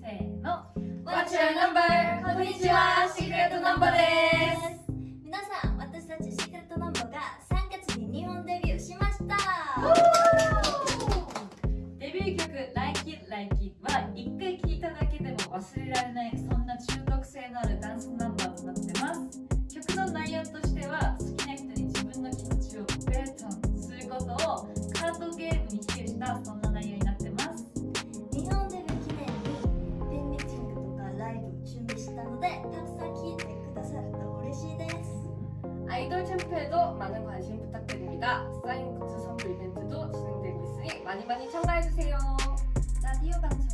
せーの。What's your number? こんにちはシークレットナンバーです。皆さん私たちシークレットナンバーが3月に日本デビューしました。デビュー曲「Like It Like It」は一回聴いただけでも忘れられないそんな中毒性のあるダンスナンバーとなってます。曲の内容としては好きな人に自分の気持ちをベートンすることをカードゲームに比喩したそんな 아이돌 챔프에도 많은 관심 부탁드립니다. 사인 굿즈 선물 이벤트도 진행되고 있으니 많이 많이 참가해주세요. 라디오 방송